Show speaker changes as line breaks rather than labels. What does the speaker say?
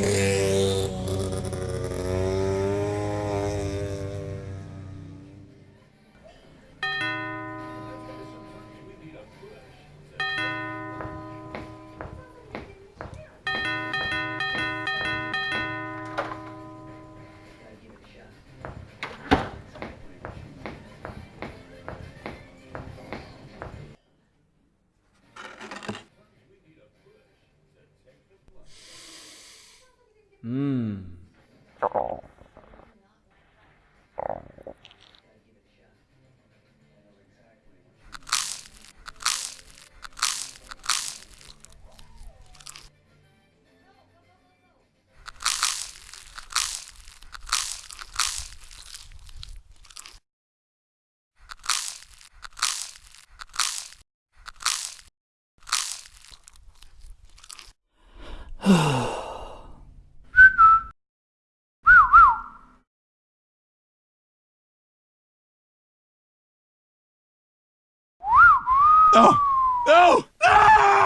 Música é. Mm. No! No! No! Ah!